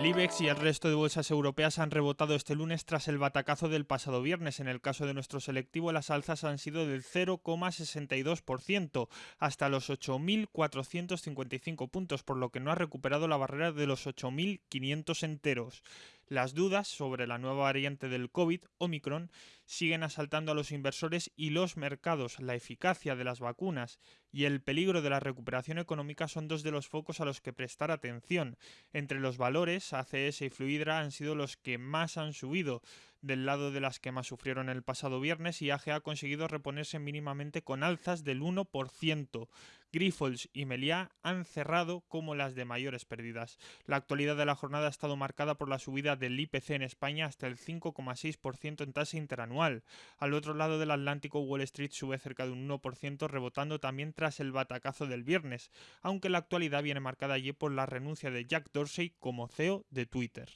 El IBEX y el resto de bolsas europeas han rebotado este lunes tras el batacazo del pasado viernes. En el caso de nuestro selectivo, las alzas han sido del 0,62% hasta los 8.455 puntos, por lo que no ha recuperado la barrera de los 8.500 enteros. Las dudas sobre la nueva variante del COVID, Omicron, siguen asaltando a los inversores y los mercados. La eficacia de las vacunas y el peligro de la recuperación económica son dos de los focos a los que prestar atención. Entre los valores, ACS y Fluidra han sido los que más han subido del lado de las que más sufrieron el pasado viernes y AG ha conseguido reponerse mínimamente con alzas del 1%. Grifols y Meliá han cerrado como las de mayores pérdidas. La actualidad de la jornada ha estado marcada por la subida del IPC en España hasta el 5,6% en tasa interanual. Al otro lado del Atlántico, Wall Street sube cerca de un 1%, rebotando también tras el batacazo del viernes, aunque la actualidad viene marcada allí por la renuncia de Jack Dorsey como CEO de Twitter.